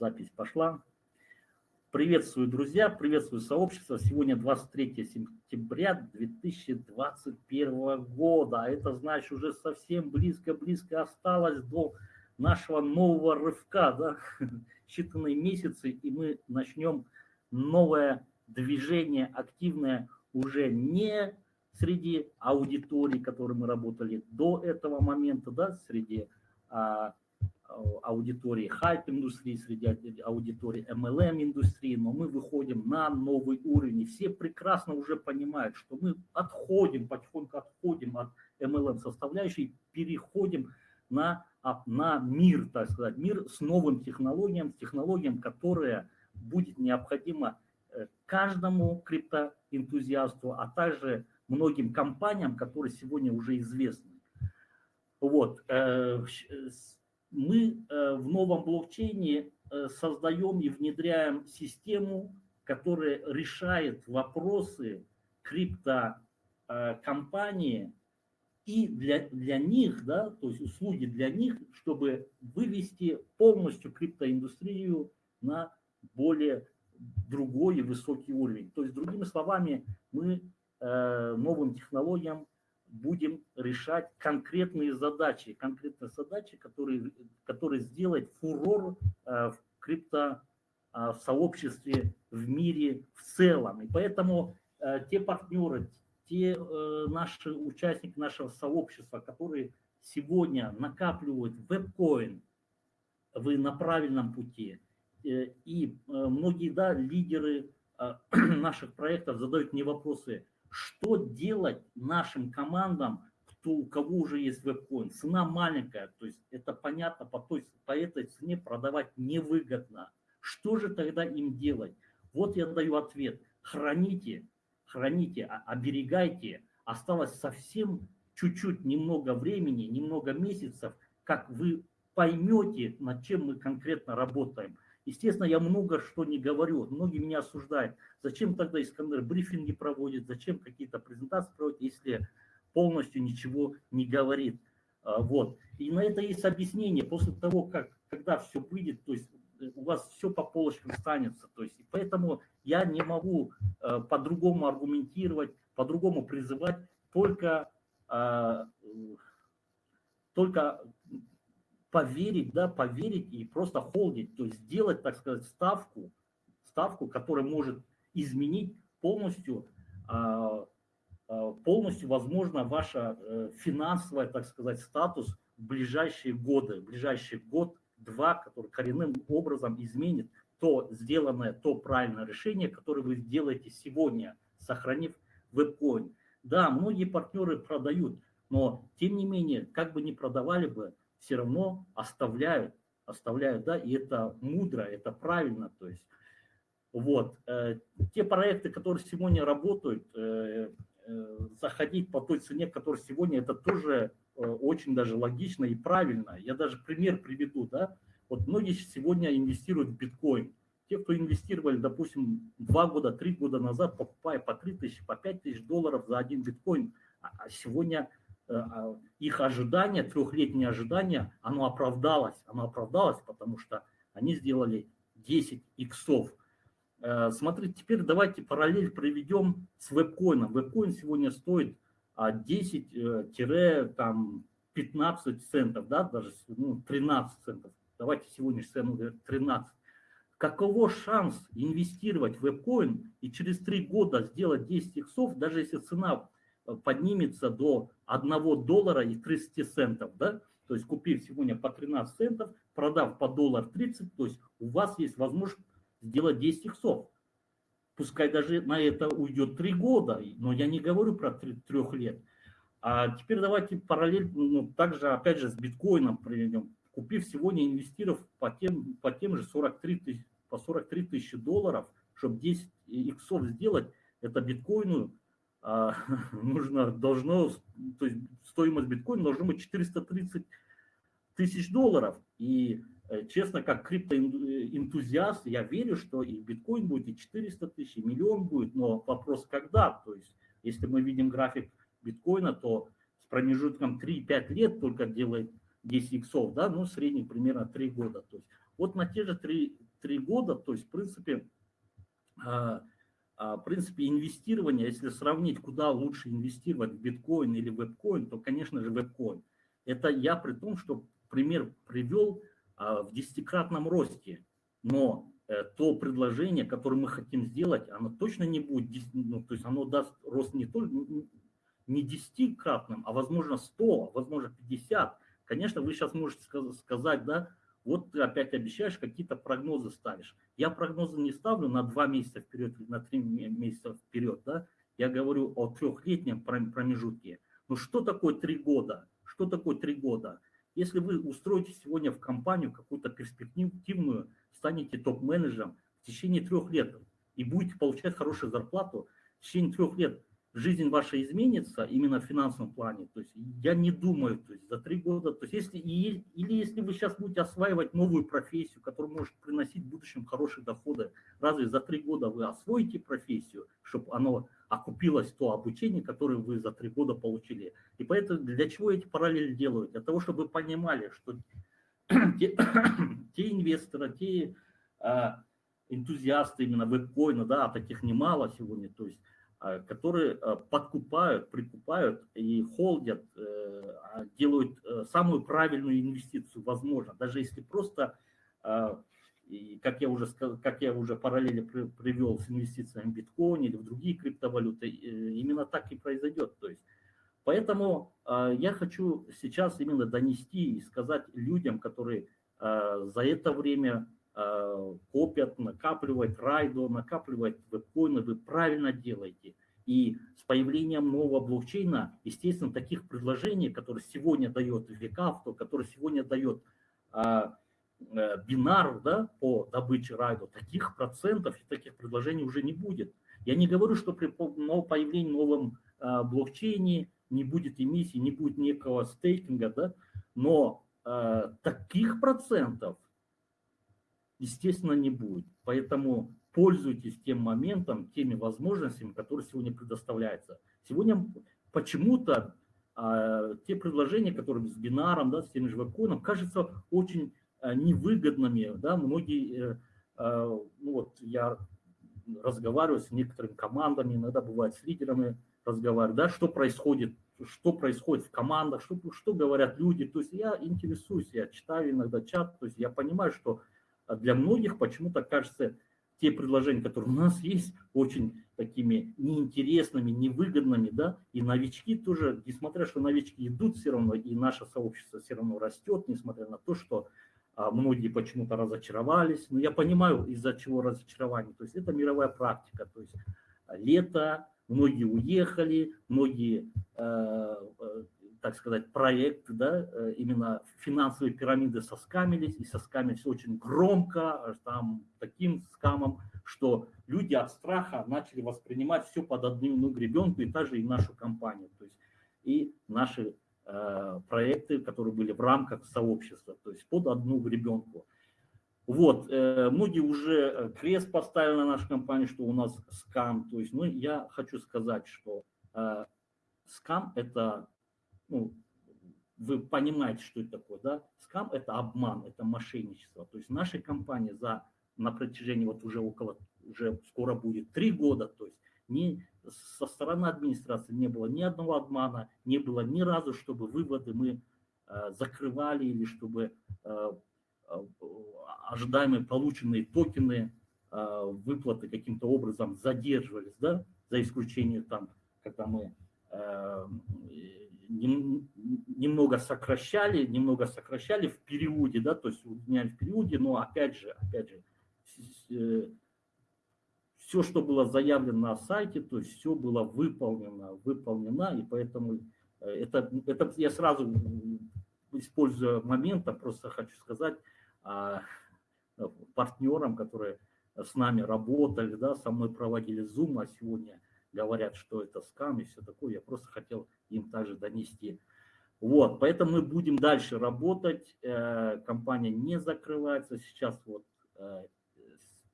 Запись пошла. Приветствую, друзья, приветствую сообщество. Сегодня 23 сентября 2021 года. А это значит, уже совсем близко-близко осталось до нашего нового рывка. Да? Считанные месяцы, и мы начнем новое движение активное уже не среди аудитории, которой мы работали до этого момента, да, среди а, аудитории хайп-индустрии, среди аудитории MLM-индустрии, но мы выходим на новый уровень. И все прекрасно уже понимают, что мы отходим, потихоньку отходим от MLM-составляющей, переходим на, на мир, так сказать, мир с новым технологиям, технологиям, которые будет необходимо э, каждому криптоэнтузиасту, а также многим компаниям, которые сегодня уже известны. Вот. Э, мы э, в новом блокчейне э, создаем и внедряем систему, которая решает вопросы криптокомпании и для, для них, да, то есть услуги для них, чтобы вывести полностью криптоиндустрию на более другой и высокий уровень. То есть, другими словами, мы э, новым технологиям будем решать конкретные задачи, конкретные задачи, которые, которые сделают фурор э, в крипто э, в сообществе, в мире в целом. И поэтому э, те партнеры, те наши участники нашего сообщества, которые сегодня накапливают вебкоин, вы на правильном пути. И многие да, лидеры наших проектов задают мне вопросы, что делать нашим командам, кто, у кого уже есть веб-коин? Цена маленькая, то есть это понятно, по, той, по этой цене продавать невыгодно. Что же тогда им делать? Вот я даю ответ. Храните, храните, оберегайте. Осталось совсем чуть-чуть, немного времени, немного месяцев, как вы поймете, над чем мы конкретно работаем. Естественно, я много что не говорю, многие меня осуждают. Зачем тогда Искандер брифинги проводит, зачем какие-то презентации проводит, если полностью ничего не говорит. А, вот. И на это есть объяснение. После того, как, когда все выйдет, то есть э, у вас все по полочкам станется. То есть, поэтому я не могу э, по-другому аргументировать, по-другому призывать, только, э, только поверить, да, поверить и просто холдить, то есть сделать, так сказать, ставку, ставку, которая может изменить полностью, а, а, полностью, возможно, ваша э, финансовая, так сказать, статус в ближайшие годы, в ближайший год-два, который коренным образом изменит то сделанное, то правильное решение, которое вы сделаете сегодня, сохранив веб-коин. Да, многие партнеры продают, но тем не менее, как бы ни продавали бы, все равно оставляют, оставляют, да, и это мудро, это правильно, то есть, вот, э, те проекты, которые сегодня работают, э, э, заходить по той цене, которая сегодня, это тоже очень даже логично и правильно. Я даже пример приведу, да, вот многие сегодня инвестируют в биткоин. Те, кто инвестировали, допустим, два года, три года назад, покупая по 3 тысячи, по 5 тысяч долларов за один биткоин, а, а сегодня их ожидания, трехлетнее ожидание, оно оправдалось. Оно оправдалось, потому что они сделали 10 иксов. Э, смотрите, теперь давайте параллель проведем с вебкоином. Вебкоин сегодня стоит 10-15 э, центов, да, даже ну, 13 центов. Давайте сегодняшнюю цену 13. Каково шанс инвестировать в вебкоин и через 3 года сделать 10 иксов, даже если цена поднимется до 1 доллара и 30 центов, да, то есть купив сегодня по 13 центов, продав по доллар 30, то есть у вас есть возможность сделать 10 иксов. Пускай даже на это уйдет 3 года, но я не говорю про 3, 3 лет. А теперь давайте параллельно, ну, также опять же с биткоином приведем. Купив сегодня инвестиров по тем, по тем же 43 тысяч, по 43 тысячи долларов, чтобы 10 иксов сделать, это биткоину нужно, должно, то есть стоимость биткоина должна быть 430 тысяч долларов. И э, честно, как криптоэнтузиаст, я верю, что и биткоин будет, и 400 тысяч, и миллион будет, но вопрос когда. То есть если мы видим график биткоина, то с промежутком 3-5 лет только делает 10 иксов, да, ну, средний примерно 3 года. То есть вот на те же 3, три года, то есть, в принципе, а, а, в принципе, инвестирование, если сравнить, куда лучше инвестировать, в биткоин или вебкоин, то, конечно же, вебкоин. Это я при том, что пример привел а, в десятикратном росте, но э, то предложение, которое мы хотим сделать, оно точно не будет, ну, то есть оно даст рост не только не десятикратным, а возможно 100, возможно 50. Конечно, вы сейчас можете сказать, да, вот ты опять обещаешь, какие-то прогнозы ставишь. Я прогнозы не ставлю на два месяца вперед или на три месяца вперед, да. Я говорю о трехлетнем промежутке. Ну что такое три года? Что такое три года? Если вы устроите сегодня в компанию какую-то перспективную, станете топ-менеджером в течение трех лет и будете получать хорошую зарплату в течение трех лет, жизнь ваша изменится именно в финансовом плане. То есть я не думаю, то есть за три года, то есть если, или если вы сейчас будете осваивать новую профессию, которая может приносить в будущем хорошие доходы, разве за три года вы освоите профессию, чтобы оно окупилось то обучение, которое вы за три года получили. И поэтому для чего эти параллели делают? Для того, чтобы вы понимали, что те, те инвесторы, те а, энтузиасты именно веб-коина, да, таких немало сегодня, то есть а, которые а, подкупают, прикупают и холдят, э, а, делают э, самую правильную инвестицию, возможно, даже если просто, как я уже, как я уже параллели привел с инвестициями в биткоин или в другие криптовалюты, э, именно так и произойдет. То есть, поэтому я хочу сейчас именно донести и сказать людям, которые за это время Э, копят, накапливают райдо, накапливают вебкоины, вы правильно делаете. И с появлением нового блокчейна, естественно, таких предложений, которые сегодня дает Викавто, который сегодня дает а, а, бинар да, по добыче райдо, таких процентов и таких предложений уже не будет. Я не говорю, что при появлении новом а, блокчейне не будет эмиссии, не будет некого стейкинга, да, но таких процентов естественно, не будет. Поэтому пользуйтесь тем моментом, теми возможностями, которые сегодня предоставляются. Сегодня почему-то а, те предложения, которые с бинаром, да, с тем же вебкоином, кажутся очень а, невыгодными. Да, многие, а, ну вот я разговариваю с некоторыми командами, иногда бывает с лидерами разговариваю, да, что происходит, что происходит в командах, что, что говорят люди. То есть я интересуюсь, я читаю иногда чат, то есть я понимаю, что а для многих почему-то кажется, те предложения, которые у нас есть, очень такими неинтересными, невыгодными, да, и новички тоже, несмотря что новички идут все равно, и наше сообщество все равно растет, несмотря на то, что а, многие почему-то разочаровались, но я понимаю, из-за чего разочарование, то есть это мировая практика, то есть лето, многие уехали, многие э, э так сказать, проект, да, э, именно финансовые пирамиды соскамились, и соскамились очень громко, там таким скамом, что люди от страха начали воспринимать все под одну гребенку, и также и нашу компанию, то есть и наши э, проекты, которые были в рамках сообщества, то есть под одну гребенку. Вот, э, многие уже э, крест поставили на нашу компанию, что у нас скам, то есть, ну, я хочу сказать, что э, скам – это ну, вы понимаете, что это такое, да? Скам – это обман, это мошенничество. То есть наша компания за, на протяжении вот уже около, уже скоро будет три года, то есть ни со стороны администрации не было ни одного обмана, не было ни разу, чтобы выводы мы э, закрывали или чтобы э, э, ожидаемые полученные токены, э, выплаты каким-то образом задерживались, да, за исключением там, когда мы э, немного сокращали, немного сокращали в периоде, да, то есть удлиняли в периоде, но опять же, опять же, э, все, что было заявлено на сайте, то есть все было выполнено, выполнено, и поэтому э, это, это я сразу, используя момент, просто хочу сказать а, партнерам, которые с нами работали, да, со мной проводили Zoom, а сегодня говорят, что это скам и все такое. Я просто хотел им также донести. Вот, поэтому мы будем дальше работать. Э, компания не закрывается. Сейчас вот э,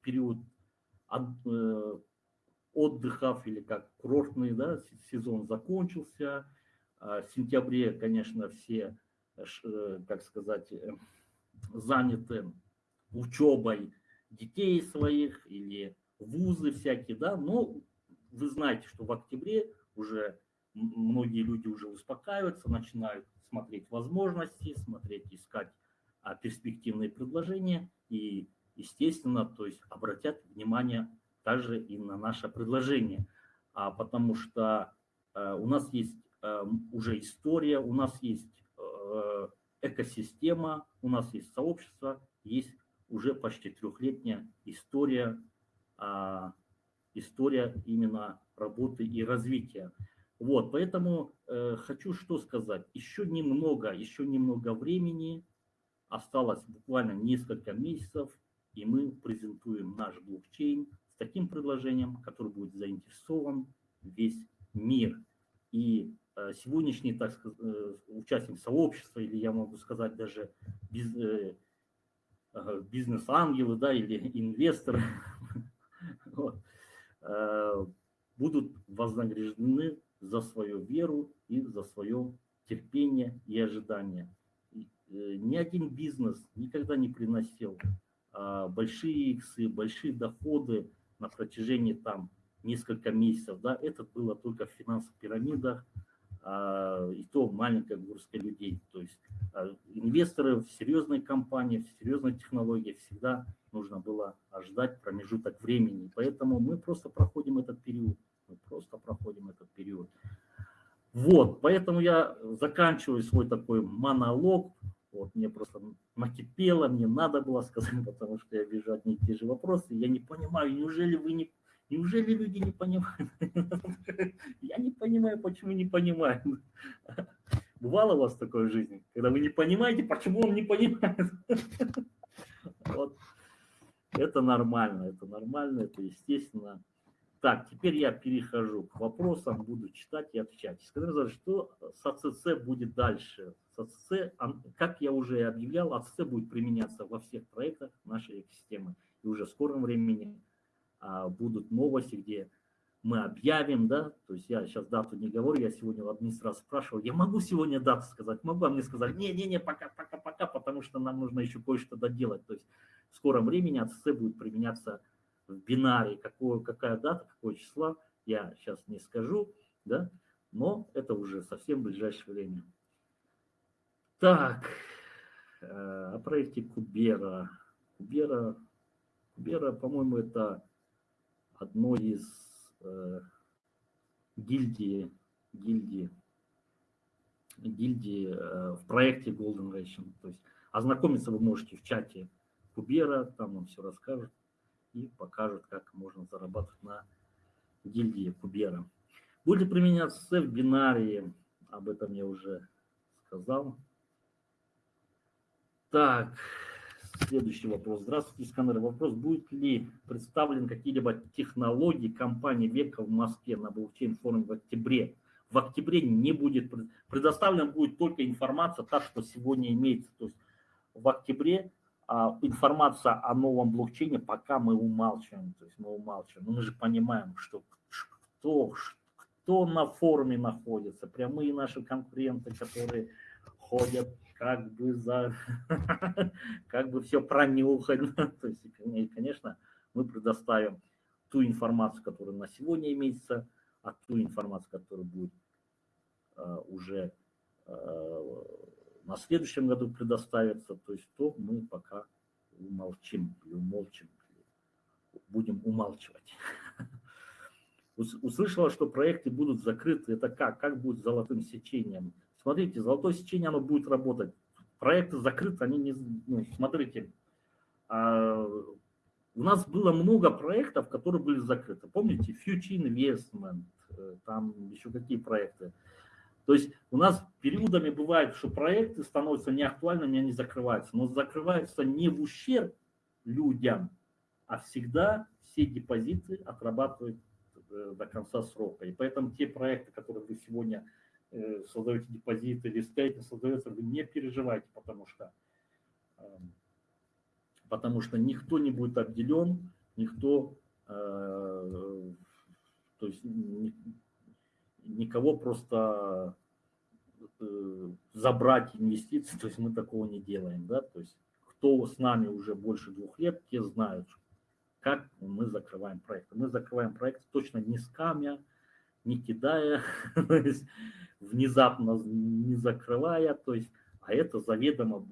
период э, отдыхов или как курортный да, сезон закончился. А в сентябре, конечно, все, как сказать, заняты учебой детей своих или вузы всякие, да, но вы знаете, что в октябре уже многие люди уже успокаиваются, начинают смотреть возможности, смотреть, искать а, перспективные предложения и, естественно, то есть обратят внимание также и на наше предложение, а, потому что а, у нас есть а, уже история, у нас есть а, экосистема, у нас есть сообщество, есть уже почти трехлетняя история, а, история именно работы и развития. Вот, поэтому э, хочу что сказать. Еще немного, еще немного времени, осталось буквально несколько месяцев, и мы презентуем наш блокчейн с таким предложением, который будет заинтересован весь мир. И э, сегодняшний, так сказать, э, участник сообщества, или я могу сказать даже без, э, бизнес-ангелы, да, или инвесторы, вот, будут вознаграждены за свою веру и за свое терпение и ожидание. Э, ни один бизнес никогда не приносил а, большие иксы, большие доходы на протяжении там несколько месяцев. Да, это было только в финансовых пирамидах, а, и то маленькая горстка людей. То есть а, инвесторы в серьезной компании, в серьезной технологии всегда нужно было ждать промежуток времени. Поэтому мы просто проходим этот период. Мы просто проходим этот период. Вот, поэтому я заканчиваю свой такой монолог. Вот, мне просто накипело, мне надо было сказать, потому что я вижу одни и те же вопросы. Я не понимаю, неужели вы не Неужели люди не понимают? Я не понимаю, почему не понимают. Бывало у вас такое в жизни, когда вы не понимаете, почему он не понимает? Вот. Это нормально, это нормально, это естественно. Так, теперь я перехожу к вопросам, буду читать и отвечать. Скажите, что с АЦЦ будет дальше? С АЦЦ, как я уже объявлял, АЦЦ будет применяться во всех проектах нашей экосистемы. И уже в скором времени а, будут новости, где мы объявим, да, то есть я сейчас дату не говорю, я сегодня в администрации спрашивал, я могу сегодня дату сказать, могу, а мне сказали, не-не-не, пока-пока-пока, потому что нам нужно еще кое-что доделать, то есть в скором времени АЦЦ будет применяться в бинаре, какое, какая дата, какое числа, я сейчас не скажу, да, но это уже совсем в ближайшее время. Так, э, о проекте Кубера. Кубера, Кубера по-моему, это одной из э, гильдии, гильдии, гильдии э, в проекте Golden Ration. То есть ознакомиться вы можете в чате Кубера, там вам все расскажут и покажут, как можно зарабатывать на гильдии Кубера. Будет применяться в бинарии, об этом я уже сказал. Так, Следующий вопрос. Здравствуйте, Искандер. Вопрос, будет ли представлен какие-либо технологии компании Века в Москве на блокчейн-форуме в октябре? В октябре не будет предоставлена будет только информация, та, что сегодня имеется. То есть в октябре информация о новом блокчейне пока мы умалчиваем. То есть мы умалчиваем. Но мы же понимаем, что кто, кто на форуме находится, прямые наши конкуренты, которые ходят как бы за, как бы все пронюхать. То есть, конечно, мы предоставим ту информацию, которая на сегодня имеется, а ту информацию, которая будет э, уже э, на следующем году предоставиться, то есть то мы пока умолчим или умолчим, будем умалчивать. Услышала, что проекты будут закрыты. Это как? Как будет с золотым сечением? Смотрите, золотое сечение, оно будет работать. Проекты закрыты, они не... Ну, смотрите, а, у нас было много проектов, которые были закрыты. Помните, Future Investment, э, там еще какие проекты. То есть у нас периодами бывает, что проекты становятся неактуальными, они закрываются. Но закрываются не в ущерб людям, а всегда все депозиты отрабатывают э, до конца срока. И поэтому те проекты, которые вы сегодня Э, создаете депозиты или стейкинг создается, вы не переживайте, потому что, эм, потому что никто не будет обделен, никто, э, то есть никого просто забрать инвестиции, то есть мы такого не делаем, да, то есть кто с нами уже больше двух лет, те знают, как мы закрываем проект. Мы закрываем проект точно не скамя, не кидая, внезапно не закрывая, то есть, а это заведомо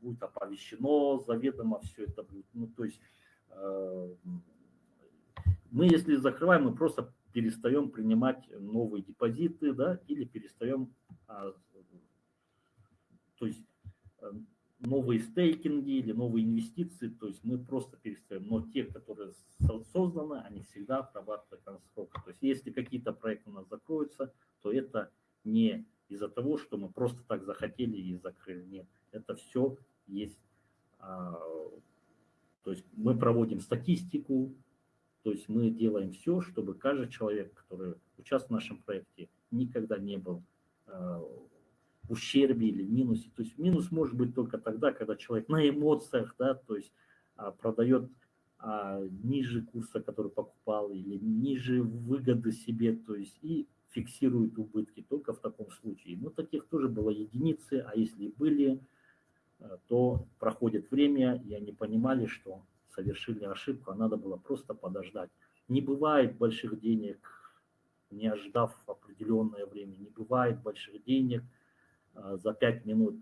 будет оповещено, заведомо все это будет. Ну, то есть э, мы, если закрываем, мы просто перестаем принимать новые депозиты, да, или перестаем, а, то есть э, новые стейкинги или новые инвестиции, то есть мы просто перестаем. Но те, которые созданы, они всегда отрабатывают срока. То есть если какие-то проекты у нас закроются, то это не из-за того, что мы просто так захотели и закрыли. Нет, это все есть. А, то есть мы проводим статистику, то есть мы делаем все, чтобы каждый человек, который участвует в нашем проекте, никогда не был а, в ущербе или минусе. То есть минус может быть только тогда, когда человек на эмоциях, да, то есть а, продает ниже курса, который покупал, или ниже выгоды себе, то есть и фиксирует убытки только в таком случае. Но таких тоже было единицы, а если были, э, то проходит время, и они понимали, что совершили ошибку, а надо было просто подождать. Не бывает больших денег, не ожидав определенное время, не бывает больших денег э, за 5 минут.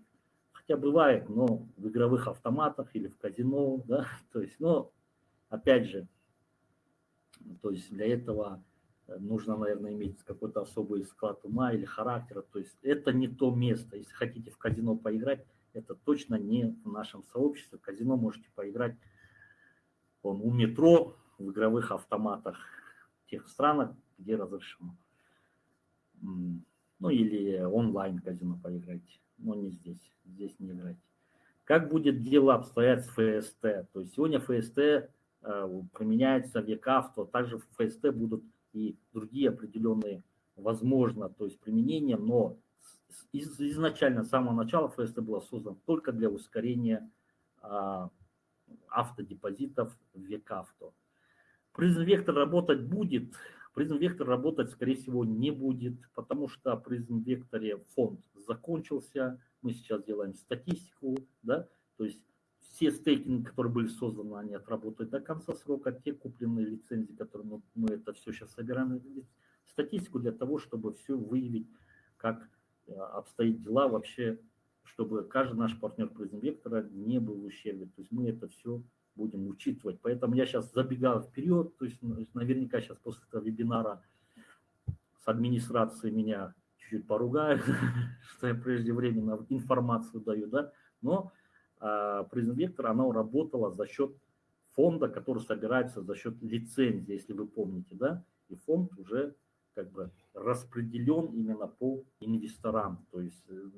Хотя бывает, но в игровых автоматах или в казино, да, то есть, но опять же, то есть для этого нужно, наверное, иметь какой-то особый склад ума или характера. То есть это не то место. Если хотите в казино поиграть, это точно не в нашем сообществе. В казино можете поиграть он, у метро, в игровых автоматах тех странах, где разрешено. Ну или онлайн казино поиграть, но не здесь, здесь не играть. Как будет дело обстоять с ФСТ? То есть сегодня ФСТ э, применяется в ЕКАВТО, также в ФСТ будут и другие определенные, возможно, то есть применения, но из, изначально, с самого начала ФСТ было создан только для ускорения а, автодепозитов в ВЕКАВТО. Призм Вектор работать будет, Призм Вектор работать, скорее всего, не будет, потому что Призм Векторе фонд закончился, мы сейчас делаем статистику, да, то есть все стейкинги, которые были созданы, они отработают до конца срока. Те купленные лицензии, которые мы, мы это все сейчас собираем, статистику для того, чтобы все выявить, как э, обстоят дела вообще, чтобы каждый наш партнер Призм не был в ущербе. То есть мы это все будем учитывать. Поэтому я сейчас забегаю вперед, то есть наверняка сейчас после этого вебинара с администрацией меня чуть-чуть поругают, что я преждевременно информацию даю, да, но а, Призм Вектор, она работала за счет фонда, который собирается за счет лицензии, если вы помните, да, и фонд уже как бы распределен именно по инвесторам, то есть э,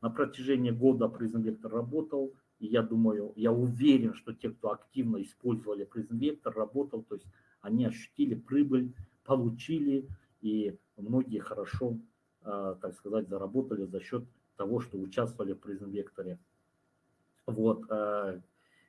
на протяжении года Призм Вектор работал, и я думаю, я уверен, что те, кто активно использовали Призм Вектор, работал, то есть они ощутили прибыль, получили, и многие хорошо, а, так сказать, заработали за счет того, что участвовали в Призм Векторе. Вот. Э,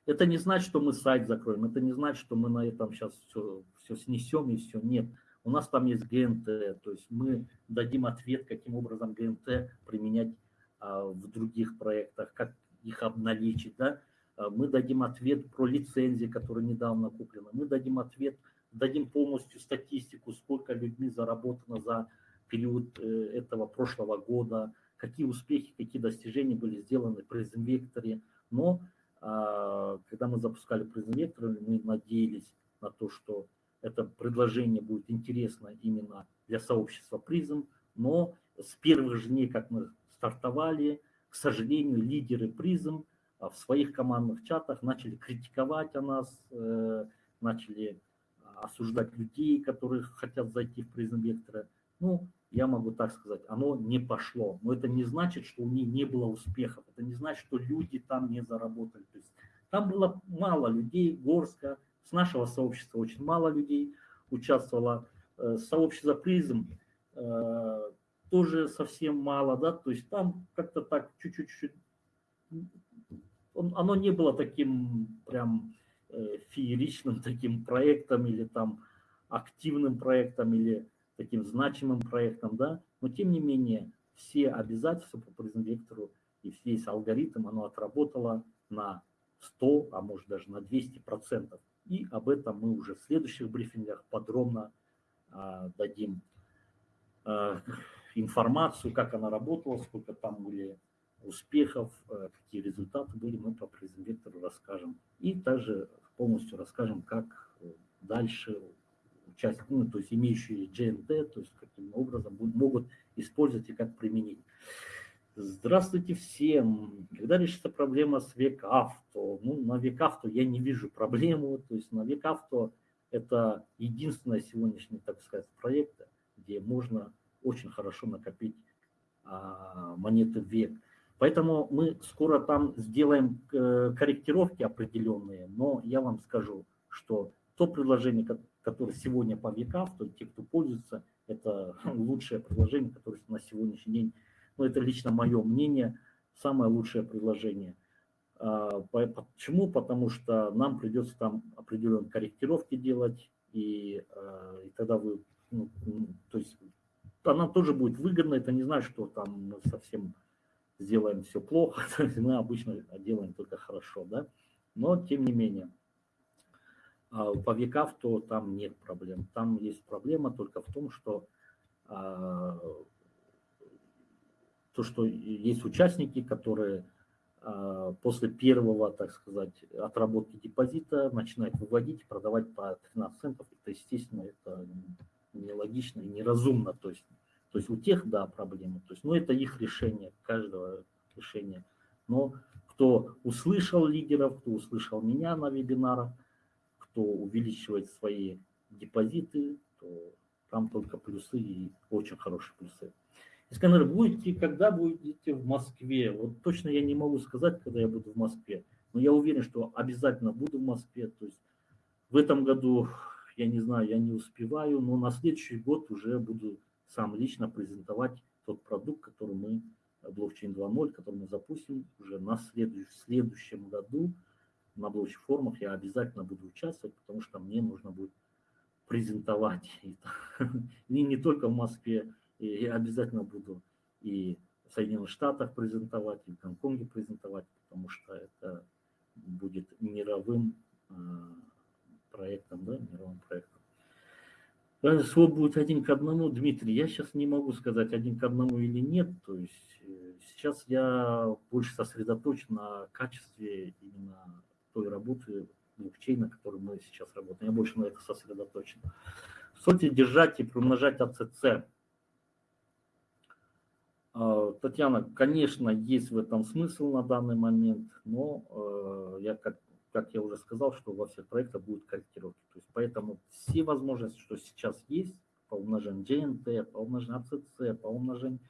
это не значит, что мы сайт закроем, это не значит, что мы на этом сейчас все, все снесем и все. Нет, у нас там есть ГНТ, то есть мы дадим ответ, каким образом ГНТ применять в других проектах, как их обналичить, да. Э, мы дадим ответ про лицензии, которые недавно куплены. Мы дадим ответ, дадим полностью статистику, сколько людьми заработано за период э, этого прошлого года, какие успехи, какие достижения были сделаны при Векторе, но а, когда мы запускали презентацию, мы надеялись на то, что это предложение будет интересно именно для сообщества призм, но с первых же дней, как мы стартовали, к сожалению, лидеры призм а, в своих командных чатах начали критиковать о нас, э, начали осуждать людей, которые хотят зайти в призм вектора. Ну, я могу так сказать, оно не пошло. Но это не значит, что у них не было успехов. Это не значит, что люди там не заработали. То есть там было мало людей, горстка. С нашего сообщества очень мало людей участвовало. Э, сообщество призм э, тоже совсем мало, да, то есть там как-то так чуть-чуть, оно не было таким прям э, фееричным таким проектом или там активным проектом или таким значимым проектом, да, но тем не менее все обязательства по призм-вектору и весь алгоритм, оно отработало на 100, а может даже на 200 процентов. И об этом мы уже в следующих брифингах подробно а, дадим а, информацию, как она работала, сколько там были успехов, а, какие результаты были, мы по презентатору расскажем. И также полностью расскажем, как дальше участники, ну, то есть имеющие GNT, то есть каким образом могут использовать и как применить. Здравствуйте всем. Когда решится проблема с векавто? Ну, на векавто я не вижу проблему. То есть на векавто это единственный сегодняшний, так сказать, проект, где можно очень хорошо накопить а, монеты век. Поэтому мы скоро там сделаем э, корректировки определенные, но я вам скажу, что то предложение, которое сегодня по векав, то те, кто пользуется, это лучшее предложение, которое на сегодняшний день но это лично мое мнение, самое лучшее предложение. А, почему? Потому что нам придется там определенные корректировки делать, и, а, и тогда вы, ну, то есть она тоже будет выгодна, это не значит, что там мы совсем сделаем все плохо, мы обычно делаем только хорошо, да, но тем не менее. А, по векав, то там нет проблем. Там есть проблема только в том, что то, что есть участники, которые а, после первого, так сказать, отработки депозита начинают выводить, продавать по 13 центов. Это, естественно, это нелогично и неразумно. То есть, то есть у тех, да, проблемы. То есть, ну, это их решение, каждого решения. Но кто услышал лидеров, кто услышал меня на вебинарах, кто увеличивает свои депозиты, то там только плюсы и очень хорошие плюсы. Искандер, будете, когда будете в Москве? Вот точно я не могу сказать, когда я буду в Москве, но я уверен, что обязательно буду в Москве. То есть в этом году, я не знаю, я не успеваю, но на следующий год уже буду сам лично презентовать тот продукт, который мы, блокчейн 2.0, который мы запустим уже на следующем, в следующем году на блокчейн-форумах я обязательно буду участвовать, потому что мне нужно будет презентовать. И не только в Москве, я обязательно буду и в Соединенных Штатах презентовать, и в Гонконге презентовать, потому что это будет мировым э, проектом, да, мировым проектом. Свод будет один к одному, Дмитрий, я сейчас не могу сказать один к одному или нет, то есть э, сейчас я больше сосредоточен на качестве именно той работы блокчейна, которой мы сейчас работаем, я больше на это сосредоточен. Сольте держать и приумножать АЦЦ. А, Татьяна, конечно, есть в этом смысл на данный момент, но э, я, как, как я уже сказал, что во всех проектах будут корректировки. То есть поэтому все возможности, что сейчас есть, по умножению GNT, по умножению ACC, по умножению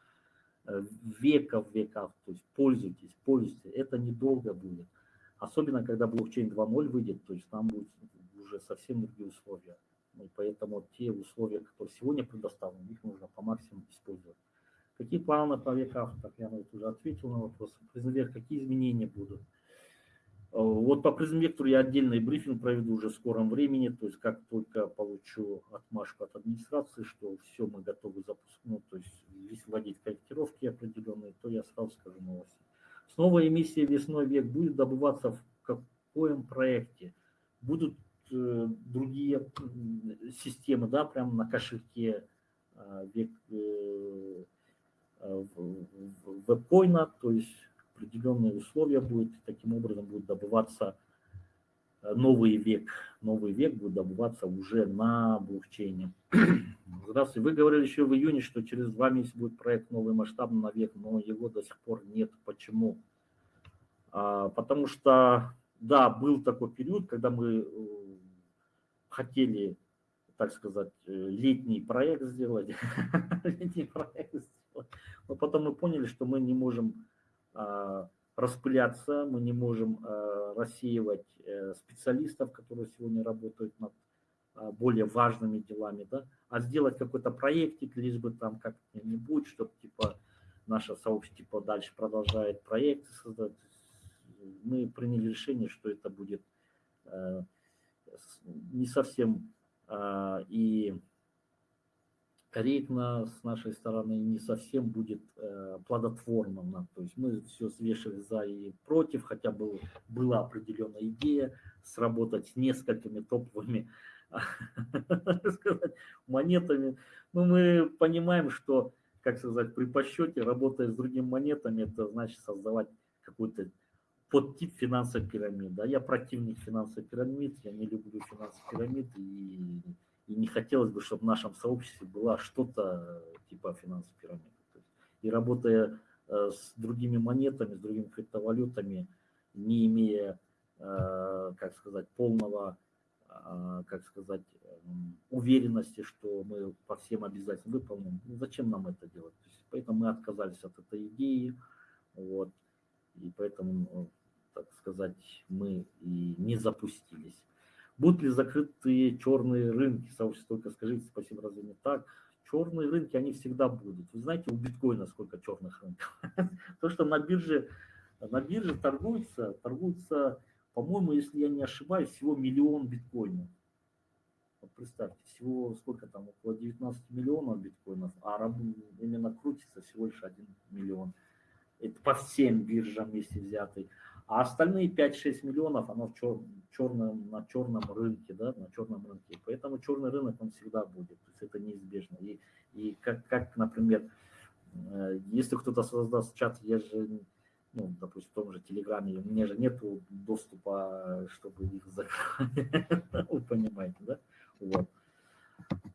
э, веков веков, то есть пользуйтесь, пользуйтесь, это недолго будет. Особенно, когда блокчейн 2.0 выйдет, то есть там будут уже совсем другие условия. И поэтому те условия, которые сегодня предоставлены, их нужно по максимуму использовать. Какие планы по веках? Так я уже ответил на вопрос. Призмвер, какие изменения будут? Вот по призмвектору я отдельный брифинг проведу уже в скором времени, то есть как только получу отмашку от администрации, что все мы готовы запускать, ну, то есть вводить корректировки определенные, то я сразу скажу новости. Снова эмиссия весной век будет добываться в каком проекте? Будут э, другие системы, да, прямо на кошельке э, век, э, веб-койна, то есть определенные условия будет, таким образом будет добываться э, новый век. Новый век будет добываться уже на блокчейне. Здравствуйте. Вы говорили еще в июне, что через два месяца будет проект новый масштабный на век, но его до сих пор нет. Почему? А, потому что, да, был такой период, когда мы э, хотели, так сказать, летний проект сделать. летний проект сделать но потом мы поняли, что мы не можем распыляться, мы не можем а, рассеивать э, специалистов, которые сегодня работают над более важными делами, да, а сделать какой-то проектик, лишь бы там как-нибудь, чтобы типа наше сообщество типа, дальше продолжает проекты создать. Мы приняли решение, что это будет э, не совсем и корректно с нашей стороны, не совсем будет э, плодотворным. То есть мы все взвешивали за и против, хотя был, была определенная идея сработать с несколькими топовыми монетами. Но мы понимаем, что, как сказать, при подсчете, работая с другими монетами, это значит создавать какой-то подтип финансовой пирамиды. Я противник финансовой пирамид, я не люблю финансовой пирамид и и не хотелось бы, чтобы в нашем сообществе была что-то типа финансовой пирамиды. И работая э, с другими монетами, с другими криптовалютами, не имея, э, как сказать, полного, э, как сказать, уверенности, что мы по всем обязательно выполним, ну, зачем нам это делать? Поэтому мы отказались от этой идеи, вот, и поэтому, так сказать, мы и не запустились. Будут ли закрытые черные рынки? Сообщество только скажите, спасибо, разве не так? Черные рынки, они всегда будут. Вы знаете, у биткоина сколько черных рынков? То, что на бирже, на бирже торгуется, торгуется, по-моему, если я не ошибаюсь, всего миллион биткоинов. Вот представьте, всего сколько там, около 19 миллионов биткоинов, а именно крутится всего лишь 1 миллион. Это по всем биржам вместе взятый. А остальные 5-6 миллионов, оно в чер, черном, на черном рынке, да, на черном рынке. Поэтому черный рынок, он всегда будет, то есть это неизбежно. И, и как, как, например, э, если кто-то создаст чат, я же, ну, допустим, в том же Телеграме, у меня же нет доступа, чтобы их закрыть, вы понимаете, да? Вот.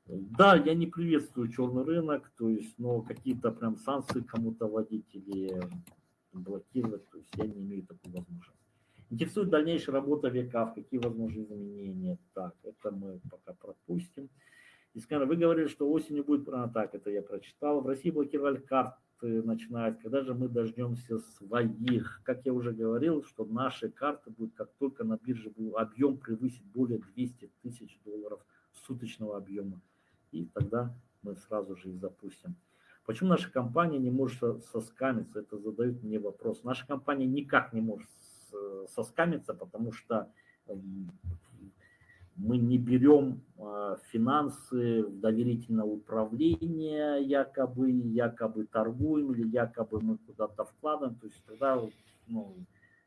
Да, я не приветствую черный рынок, то есть, но какие-то прям санкции кому-то вводить или блокировать, то есть я не имею такой возможности. Интересует дальнейшая работа века, какие возможны изменения. Так, это мы пока пропустим. Искандер, вы говорили, что осенью будет, а, так, это я прочитал. В России блокировали карты, начинают. Когда же мы дождемся своих? Как я уже говорил, что наши карты будут, как только на бирже будет объем превысить более 200 тысяч долларов суточного объема. И тогда мы сразу же их запустим. Почему наша компания не может соскамиться? Это задают мне вопрос. Наша компания никак не может соскамиться, потому что эм, мы не берем а, финансы в доверительное управление, якобы, якобы торгуем или якобы мы куда-то вкладываем. То есть тогда ну,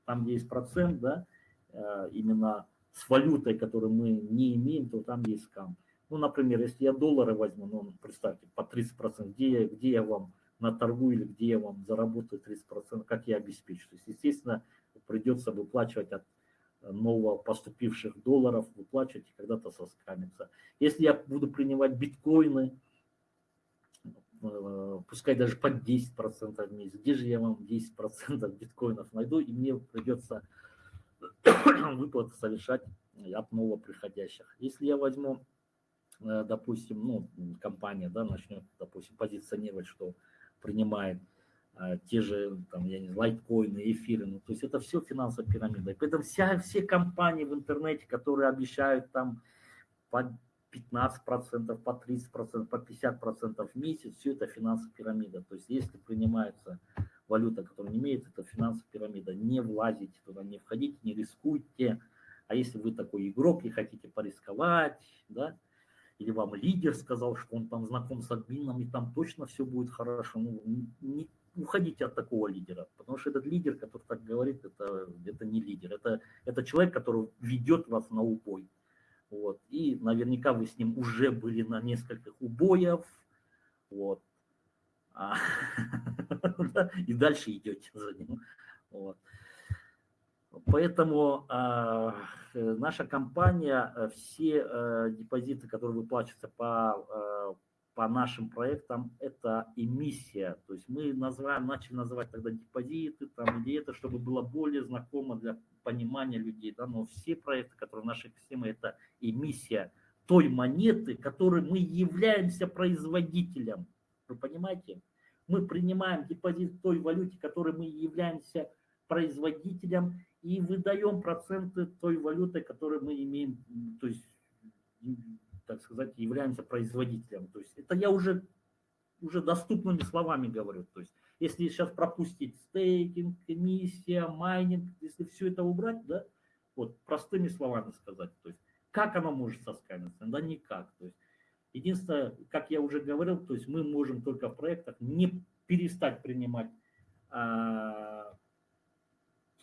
там, где есть процент, да, э, именно с валютой, которую мы не имеем, то там есть скам. Ну, например, если я доллары возьму, ну, представьте, по 30%, где я, где я вам на торгу или где я вам заработаю 30%, как я обеспечу. То есть, естественно, придется выплачивать от нового поступивших долларов, выплачивать и когда-то соскамиться. Если я буду принимать биткоины, э, пускай даже под 10% в месяц, где же я вам 10% биткоинов найду, и мне придется выплаты совершать от новоприходящих. Если я возьму Э, допустим, ну, компания, да, начнет, допустим, позиционировать, что принимает а, те же, там, я не знаю, лайткоины, эфиры, ну, то есть это все финансовая пирамида. И поэтому вся, все компании в интернете, которые обещают там по 15%, по 30%, по 50% в месяц, все это финансовая пирамида. То есть если принимается валюта, которая не имеет, это финансовая пирамида. Не влазите туда, не входите, не рискуйте. А если вы такой игрок и хотите порисковать, да, или вам лидер сказал, что он там знаком с админом, и там точно все будет хорошо. Ну, не уходите от такого лидера, потому что этот лидер, который так говорит, это, это не лидер, это, это человек, который ведет вас на убой. Вот. И наверняка вы с ним уже были на нескольких убоев, вот. А, и дальше идете за ним. Вот. Поэтому э, наша компания, э, все э, депозиты, которые выплачиваются по, э, по нашим проектам, это эмиссия. То есть мы называем, начали называть тогда депозиты там, или это, чтобы было более знакомо для понимания людей. Да? Но все проекты, которые в нашей системе, это эмиссия той монеты, которой мы являемся производителем. Вы понимаете? Мы принимаем депозит в той валюте, которой мы являемся производителем и выдаем проценты той валюты, которую мы имеем, то есть, так сказать, являемся производителем. То есть это я уже, уже доступными словами говорю. То есть если сейчас пропустить стейкинг, эмиссия, майнинг, если все это убрать, да, вот простыми словами сказать, то есть как оно может соскамиться? Да никак. То есть Единственное, как я уже говорил, то есть мы можем только в проектах не перестать принимать а,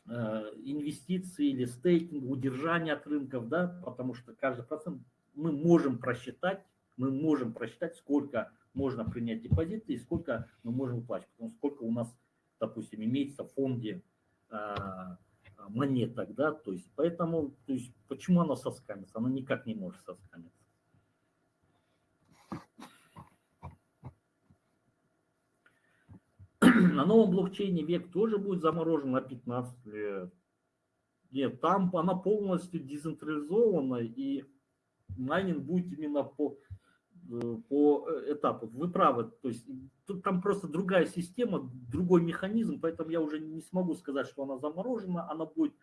а, инвестиции или стейкинг, удержание от рынков, да, потому что каждый процент мы можем просчитать, мы можем просчитать, сколько можно принять депозиты и сколько мы можем выплачивать, потому что сколько у нас, допустим, имеется в фонде а, монеток, да, то есть поэтому, то есть почему она соскамится? Она никак не может соскамиться. На новом блокчейне век тоже будет заморожен на 15 лет. Нет, там она полностью децентрализована, и майнинг будет именно по, э, по э, этапу. Вы правы, то есть тут там просто другая система, другой механизм, поэтому я уже не смогу сказать, что она заморожена, она будет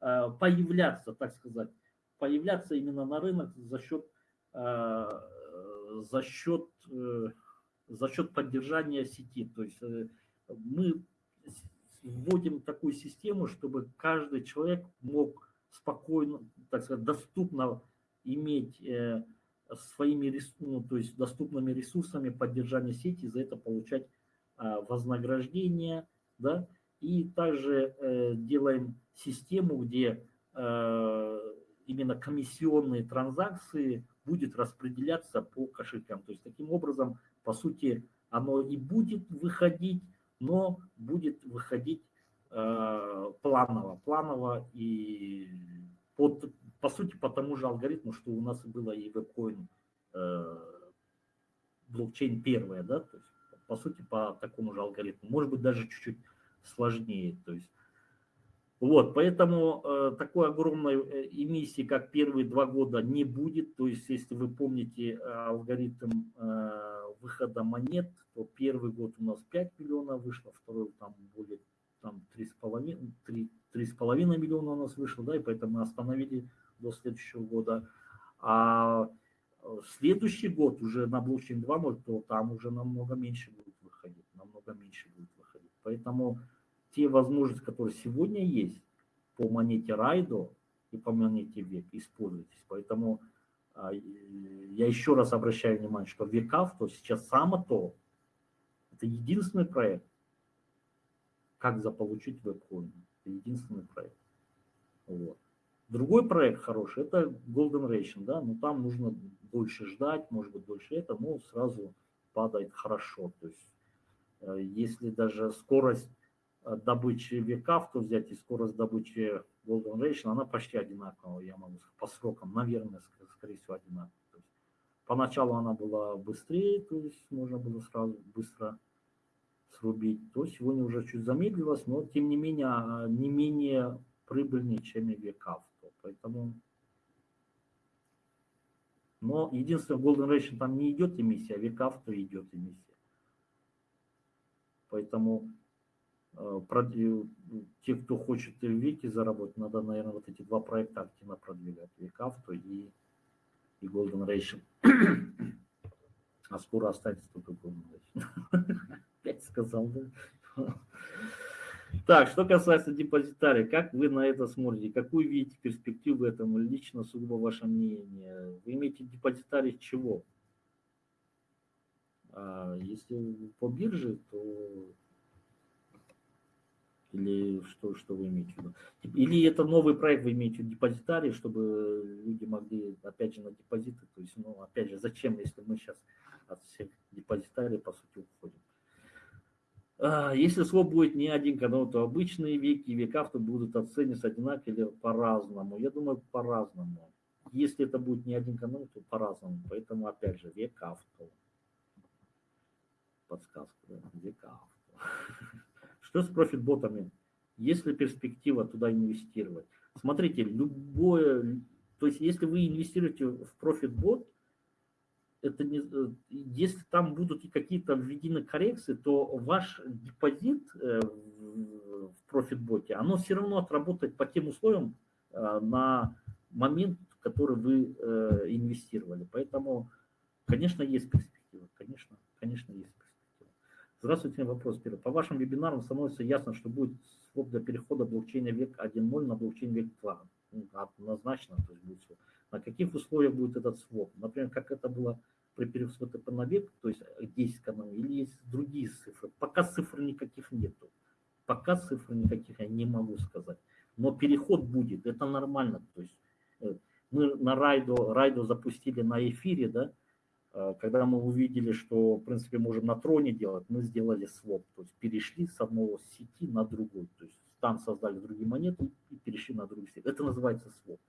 э, появляться, так сказать, появляться именно на рынок за счет, за счет, за счет поддержания сети. То есть мы вводим такую систему, чтобы каждый человек мог спокойно, так сказать, доступно иметь э, своими ну, то есть доступными ресурсами поддержания сети, за это получать а, вознаграждение, да, и также э, делаем систему, где э, именно комиссионные транзакции будет распределяться по кошелькам. То есть таким образом, по сути, оно и будет выходить но будет выходить э, планово, планово и под, по сути по тому же алгоритму, что у нас было и вебкоин э, блокчейн первая, да, то есть по сути по такому же алгоритму, может быть даже чуть-чуть сложнее, то есть вот, поэтому э, такой огромной э, эмиссии, как первые два года, не будет. То есть, если вы помните э, алгоритм э, выхода монет, то первый год у нас 5 миллионов вышло, второй там более там 3,5 3,5 миллиона у нас вышло, да, и поэтому мы остановили до следующего года. А э, следующий год уже на блокчейн 2.0, то там уже намного меньше будет выходить, намного меньше будет выходить. Поэтому те возможности, которые сегодня есть по монете Райдо и по монете Век, используйтесь. Поэтому а, я еще раз обращаю внимание, что Векав, то сейчас само то, это единственный проект, как заполучить веб-коин. Это единственный проект. Вот. Другой проект хороший, это Golden Ration, да, но там нужно дольше ждать, может быть, дольше это, но сразу падает хорошо. То есть, э, если даже скорость добычи века, то взять и скорость добычи Golden Ration, она почти одинаковая, я могу сказать, по срокам, наверное, скорее всего, одинаковая. Поначалу она была быстрее, то есть можно было сразу быстро срубить, то сегодня уже чуть замедлилась, но тем не менее а, не менее прибыльнее, чем и века. Поэтому но единственное, Golden Ration там не идет эмиссия, а века то идет эмиссия. Поэтому Э, те, кто хочет в Вики заработать, надо, наверное, вот эти два проекта активно продвигать. Викавто и, и Golden Ration. А скоро останется только Golden Ration. Опять сказал, да? Так, что касается депозитария, как вы на это смотрите? Какую видите перспективу в этом? Лично, сугубо ваше мнение. Вы имеете депозитарий чего? А если по бирже, то или что, что вы имеете в виду? Или это новый проект, вы имеете в виду депозитарий, чтобы люди могли, опять же, на депозиты, то есть, ну, опять же, зачем, если мы сейчас от всех депозитариев, по сути, уходим. А, если своп будет не один канал, то обычные веки и века то будут оцениваться одинаково или по-разному. Я думаю, по-разному. Если это будет не один канал, то по-разному. Поэтому, опять же, век авто. Подсказка, да? век авто. Что с профит-ботами? Есть ли перспектива туда инвестировать? Смотрите, любое, то есть если вы инвестируете в профит-бот, это не, если там будут какие-то введены коррекции, то ваш депозит э, в профит-боте, оно все равно отработает по тем условиям э, на момент, который вы э, инвестировали. Поэтому, конечно, есть перспектива, конечно, конечно, есть перспектива. Здравствуйте, вопрос первый. По вашим вебинарам становится ясно, что будет своп для перехода блокчейна век 1.0 на блокчейн век 2. Ну, однозначно, то есть будет своп. На каких условиях будет этот своп? Например, как это было при ВТП на век, то есть 10 каналов, или есть другие цифры. Пока цифр никаких нету. Пока цифр никаких я не могу сказать. Но переход будет, это нормально. То есть э, мы на райду, райду запустили на эфире, да, когда мы увидели, что, в принципе, можем на троне делать, мы сделали своп, то есть перешли с одного сети на другой, то есть там создали другие монеты и перешли на другую сеть. Это называется своп.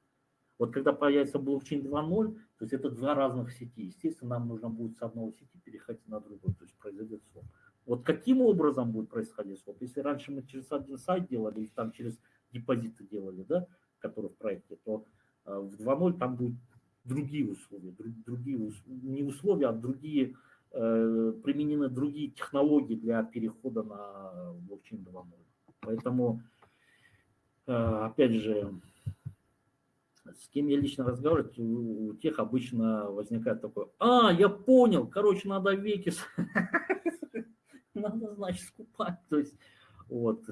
Вот когда появится блокчейн 2.0, то есть это два разных сети. Естественно, нам нужно будет с одного сети переходить на другую, то есть произойдет своп. Вот каким образом будет происходить своп? Если раньше мы через один сайт делали, или там через депозиты делали, да, которые в проекте, то э, в 2.0 там будут другие условия, другие, не условия, а другие, э, применены другие технологии для перехода на блокчейн 2.0. Поэтому, э, опять же, с кем я лично разговариваю, у, тех обычно возникает такое, а, я понял, короче, надо веки, надо, значит, скупать. То есть, вот,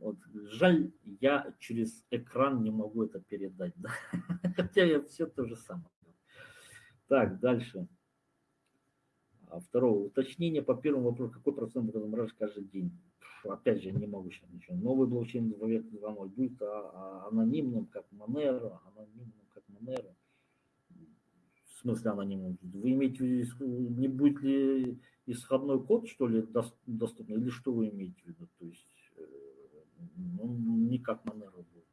вот, жаль, я через экран не могу это передать, да? хотя я все то же самое. Так, дальше. А второе, уточнение по первому вопросу, какой процент будет замораживать каждый день? опять же, не могу сейчас ничего. Новый блокчейн 2.0 будет а, а, анонимным, как Monero, анонимным, как Monero. В смысле анонимным? Вы имеете в виду, не будет ли исходной код, что ли, доступный, или что вы имеете в виду? То есть, э, ну, не как Monero будет.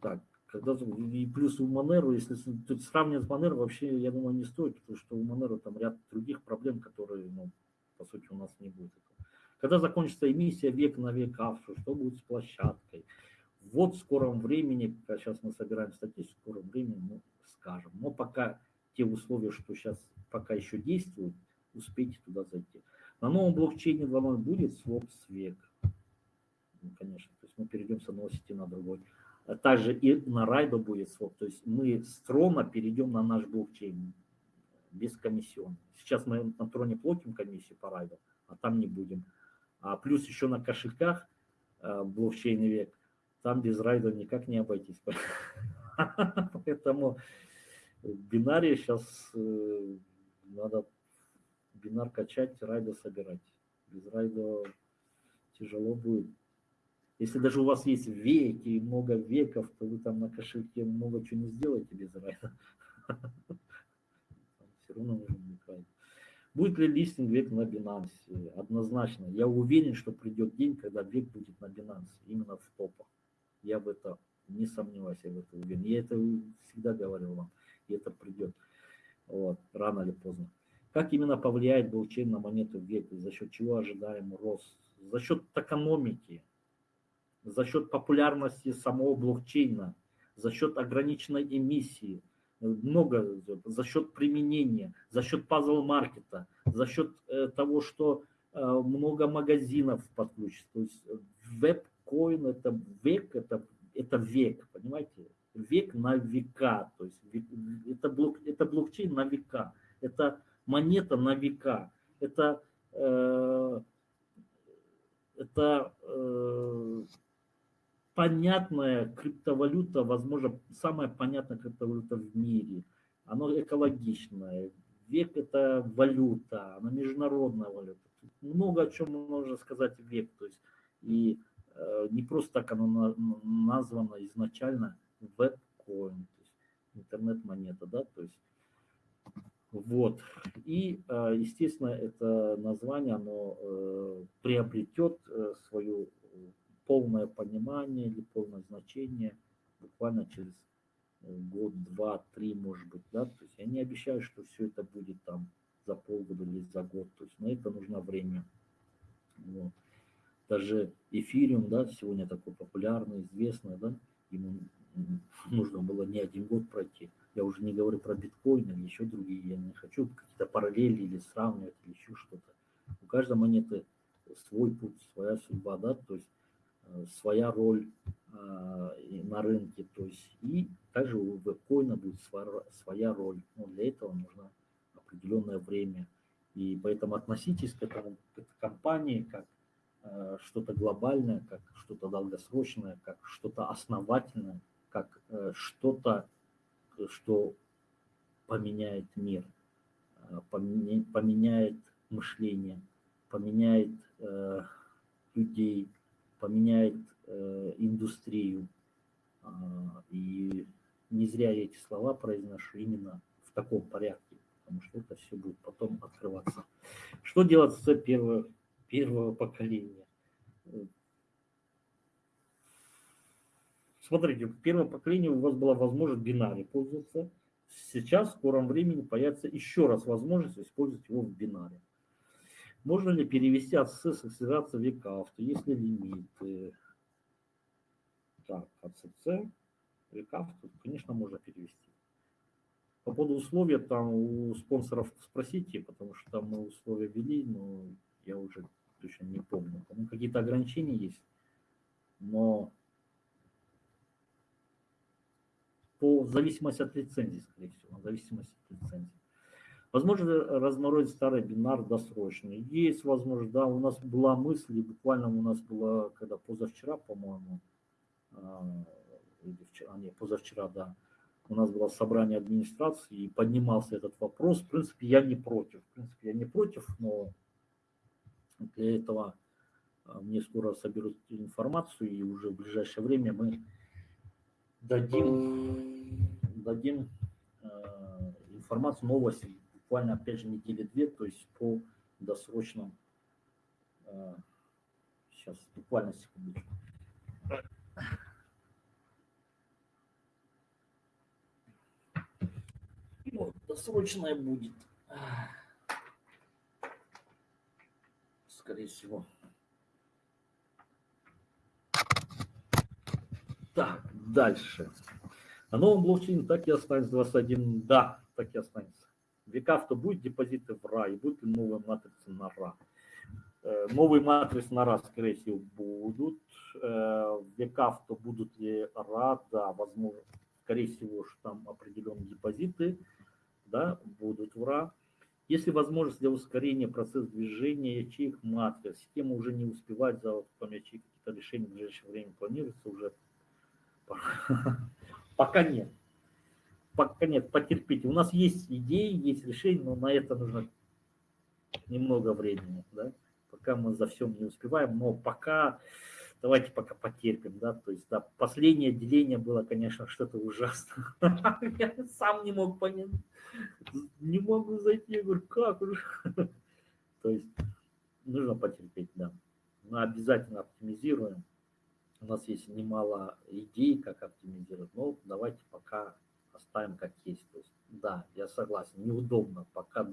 Так, когда, и плюс у Monero, если сравнивать с Monero, вообще, я думаю, не стоит, потому что у Monero там ряд других проблем, которые, ну, по сути, у нас не будет. Когда закончится эмиссия век на век авшо, что будет с площадкой? Вот в скором времени, сейчас мы собираем статистику, в скором времени мы скажем. Но пока те условия, что сейчас пока еще действуют, успейте туда зайти. На новом блокчейне 2.0 будет своп с век. Ну, конечно, то есть мы перейдем с одного сети на другой. А также и на райдо будет своп. То есть мы с трона перейдем на наш блокчейн без комиссион. Сейчас мы на троне платим комиссию по райду, а там не будем. А плюс еще на кошельках э, блокчейн век, там без райда никак не обойтись. Поэтому в бинаре сейчас э, надо бинар качать, райда собирать. Без райда тяжело будет. Если даже у вас есть веки и много веков, то вы там на кошельке много чего не сделаете без райда. Все равно нужно будет райд. Будет ли листинг век на Binance? Однозначно. Я уверен, что придет день, когда век будет на Binance, именно в топах. Я в это не сомневаюсь, я в это уверен. Я это всегда говорил вам, и это придет вот, рано или поздно. Как именно повлияет блокчейн на монету век, за счет чего ожидаем рост? За счет экономики, за счет популярности самого блокчейна, за счет ограниченной эмиссии, много за счет применения, за счет пазл-маркета, за счет э, того, что э, много магазинов подключится. То есть веб-коин это век, это, это век, понимаете? Век на века, то есть это, блок, это блокчейн на века, это монета на века, это, э, это э, понятная криптовалюта, возможно, самая понятная криптовалюта в мире. Она экологичная. Век – это валюта, она международная валюта. Тут много о чем можно сказать век. То есть, и э, не просто так оно на, названо изначально веб-коин, то есть интернет-монета, да, то есть вот. И, э, естественно, это название, оно э, приобретет э, свою полное понимание или полное значение буквально через э, год, два, три, может быть, да, то есть я не обещаю, что все это будет там за полгода или за год, то есть на это нужно время. Вот. Даже эфириум, да, сегодня такой популярный, известный, да, ему нужно было не один год пройти. Я уже не говорю про биткоин или еще другие, я не хочу какие-то параллели или сравнивать или еще что-то. У каждой монеты свой путь, своя судьба, да, то есть своя роль э, на рынке, то есть и также у веб-коина будет своя роль. Но для этого нужно определенное время. И поэтому относитесь к этому к этой компании как э, что-то глобальное, как что-то долгосрочное, как что-то основательное, как что-то, что поменяет мир, э, поменяет мышление, поменяет э, людей, поменяет э, индустрию. А, и не зря я эти слова произношу именно в таком порядке, потому что это все будет потом открываться. Что делать с первого, первого поколения? Смотрите, в первом поколении у вас была возможность бинаре пользоваться. Сейчас в скором времени появится еще раз возможность использовать его в бинаре. Можно ли перевести ACC акселерация века авто, есть ли лимиты? Так, ACC, века авто, конечно, можно перевести. По поводу условия, там у спонсоров спросите, потому что там мы условия ввели, но я уже точно не помню. Там какие-то ограничения есть, но по зависимости от лицензии, скорее всего, в зависимости от лицензии. Возможно, разморозить старый бинар досрочно. Есть возможность, да, у нас была мысль, буквально у нас была, когда позавчера, по-моему, а, или вчера, нет, позавчера, да, у нас было собрание администрации, и поднимался этот вопрос. В принципе, я не против. В принципе, я не против, но для этого а, мне скоро соберут информацию, и уже в ближайшее время мы дадим, дадим э, информацию, новости, буквально, опять же, недели две, то есть по досрочным, э, сейчас, буквально секундочку. Вот, досрочная будет, скорее всего. Так, дальше. На новом блокчейне так и останется 21. Да, так и останется. Века, то будет депозиты в РА, и будет ли новые матрицы на РА. Э, новые матрицы на РА, скорее всего, будут. Э, Века, то будут ли РА, да, возможно, скорее всего, что там определенные депозиты, да, будут в РА. Если возможность для ускорения процесса движения ячеек матриц, система уже не успевает за ячеек, какие-то решения в ближайшее время планируется уже Пока нет. Пока нет, потерпите. У нас есть идеи, есть решения, но на это нужно немного времени, да, пока мы за всем не успеваем, но пока, давайте пока потерпим, да, то есть, да, последнее деление было, конечно, что-то ужасное, я сам не мог понять, не могу зайти, я говорю, как уже, то есть, нужно потерпеть, да, мы обязательно оптимизируем, у нас есть немало идей, как оптимизировать, но давайте пока оставим как есть. То есть, да, я согласен, неудобно, пока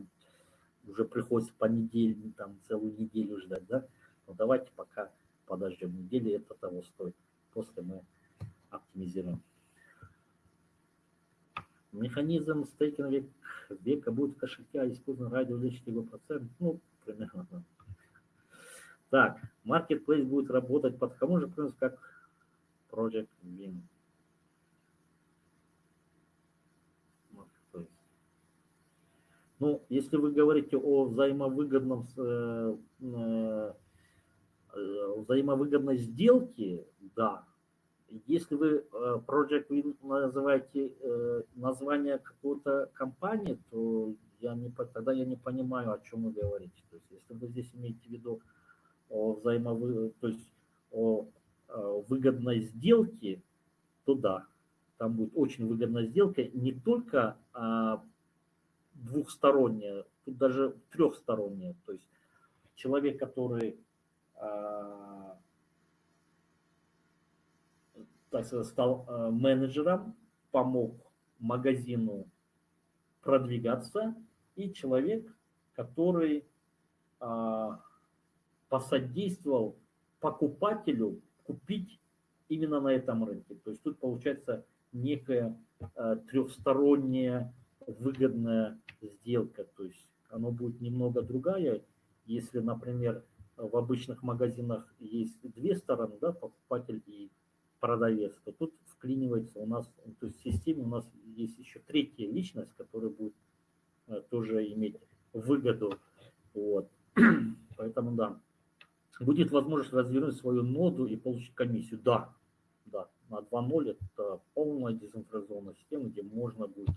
уже приходится по неделе, там целую неделю ждать, да, но давайте пока подождем недели, это того стоит. После мы оптимизируем. Механизм стейкинга века будет в кошельке, а использован ради увеличить его процент, ну, примерно, да. Так, Marketplace будет работать под кому же принцип, как Project Win. Ну, если вы говорите о взаимовыгодном, э, э, взаимовыгодной сделке, да. Если вы э, Project Win называете э, название какой-то компании, то я не, тогда я не понимаю, о чем вы говорите. То есть, если вы здесь имеете в виду о взаимовы, то есть о, о выгодной сделке, то да, там будет очень выгодная сделка, не только а, двухсторонняя, тут даже трехсторонняя. То есть человек, который а, так сказать, стал а, менеджером, помог магазину продвигаться, и человек, который а, посодействовал покупателю купить именно на этом рынке. То есть тут получается некая трехсторонняя выгодная сделка. То есть оно будет немного другая. Если, например, в обычных магазинах есть две стороны, да, покупатель и продавец, то тут вклинивается у нас, то есть в системе у нас есть еще третья личность, которая будет э, тоже иметь выгоду. Вот. Поэтому да, будет возможность развернуть свою ноду и получить комиссию. Да, да, на 2.0 это полная децентрализованная система, где можно будет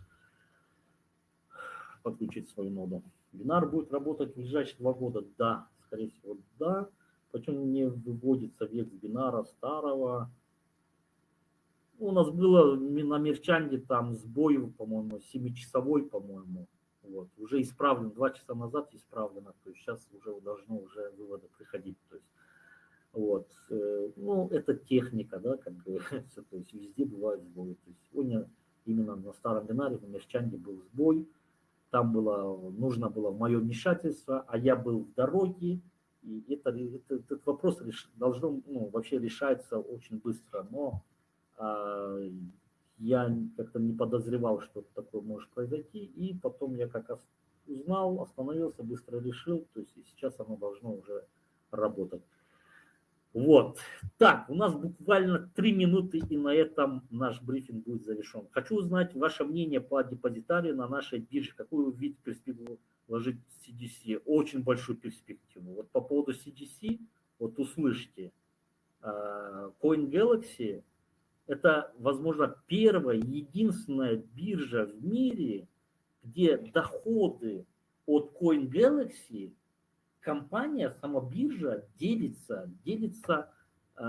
подключить свою ноду. Бинар будет работать в ближайшие два года? Да, скорее всего, да. Почему не выводится век бинара старого? У нас было на Мерчанде там сбой, по-моему, 7-часовой, по-моему. Вот, уже исправлен, два часа назад исправлено, то есть сейчас уже должно уже выводы приходить. То есть, вот, э, ну, это техника, да, как бы, то есть везде бывают сбои. То есть сегодня именно на старом бинаре, на Мерчанде был сбой, там было, нужно было мое вмешательство, а я был в дороге, и это, это, этот вопрос реш, должно, ну, вообще решается очень быстро, но а, я как-то не подозревал, что такое может произойти, и потом я как узнал, остановился, быстро решил, то есть сейчас оно должно уже работать. Вот. Так, у нас буквально три минуты, и на этом наш брифинг будет завершен. Хочу узнать ваше мнение по депозитарию на нашей бирже. Какую видите перспективу вложить в CDC? Очень большую перспективу. Вот по поводу CDC, вот услышьте, а, Coin Galaxy это, возможно, первая, единственная биржа в мире, где доходы от Coin Galaxy компания, сама биржа делится, делится э,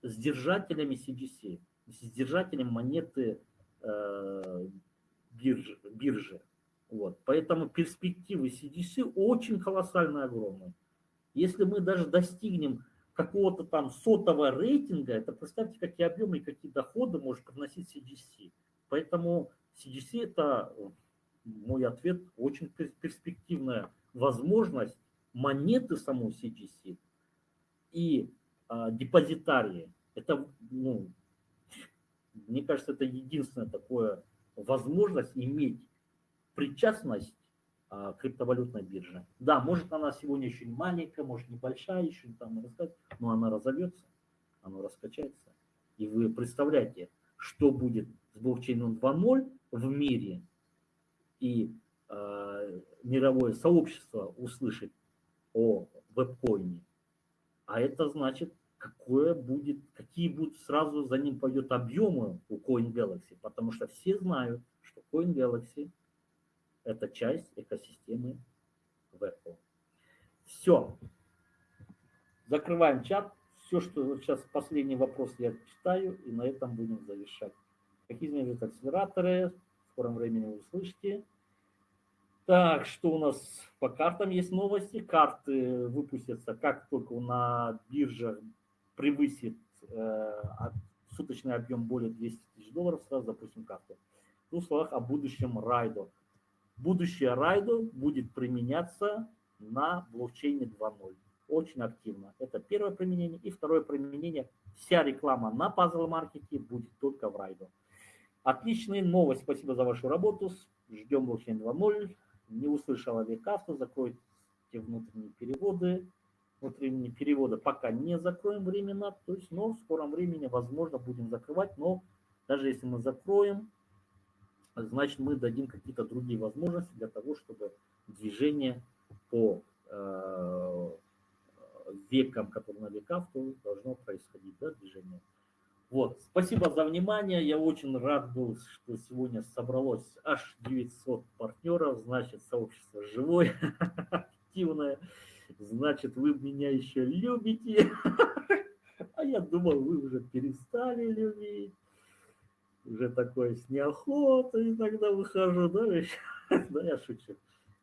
с держателями CGC, с держателем монеты э, биржи, биржи. Вот. Поэтому перспективы CDC очень колоссально огромные. Если мы даже достигнем какого-то там сотого рейтинга, это представьте, какие объемы и какие доходы может приносить CDC. Поэтому CDC это, мой ответ, очень перспективная возможность монеты самой CGC и а, депозитарии. Это, ну, мне кажется, это единственная такая возможность иметь причастность а, криптовалютной бирже. Да, может она сегодня еще маленькая, может небольшая, еще там рассказать, но она разовьется, она раскачается. И вы представляете, что будет с блокчейном 2.0 в мире, и мировое сообщество услышит о веб-коине. А это значит, какое будет, какие будут сразу за ним пойдет объемы у Coin Galaxy, потому что все знают, что Coin Galaxy – это часть экосистемы Apple. Все. Закрываем чат. Все, что сейчас последний вопрос я читаю, и на этом будем завершать. Какие изменения акселераторы? В скором времени услышите. Так, что у нас по картам есть новости. Карты выпустятся, как только на бирже превысит э, суточный объем более 200 тысяч долларов, сразу запустим карты. В двух словах о будущем райдо будущее Райдо будет применяться на блокчейне 2.0. Очень активно. Это первое применение. И второе применение. Вся реклама на пазл-маркете будет только в Райдо. Отличная новость. Спасибо за вашу работу. Ждем блокчейн 2.0. Не услышала Викавто. Закройте внутренние переводы. Внутренние переводы пока не закроем временно. То есть, но в скором времени, возможно, будем закрывать. Но даже если мы закроем, значит мы дадим какие-то другие возможности для того, чтобы движение по э, векам, которые на веках, то должно происходить, да, движение. Вот, спасибо за внимание, я очень рад был, что сегодня собралось аж 900 партнеров, значит, сообщество живое, активное, значит, вы меня еще любите, а я думал, вы уже перестали любить. Уже такой с неохотой иногда выхожу, да, да, я шучу.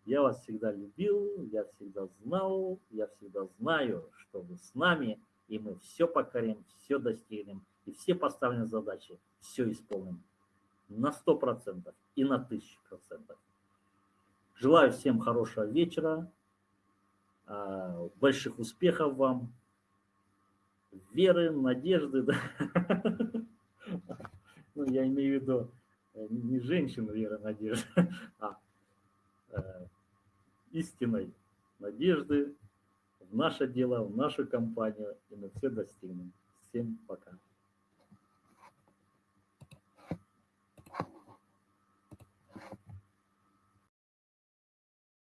Я вас всегда любил, я всегда знал, я всегда знаю, что вы с нами, и мы все покорим, все достигнем, и все поставленные задачи, все исполним на 100% и на 1000%. Желаю всем хорошего вечера, а, больших успехов вам, веры, надежды. Да? ну, я имею в виду э, не женщин веры, надежды, а э, истинной надежды в наше дело, в нашу компанию, и мы все достигнем. Всем пока.